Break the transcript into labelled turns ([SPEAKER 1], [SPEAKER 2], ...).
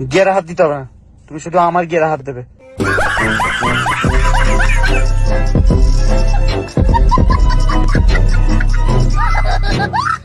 [SPEAKER 1] গেরা হাত দিতে হবে না তুমি শুধু আমার গেরা হাত দেবে Ha ha ha ha!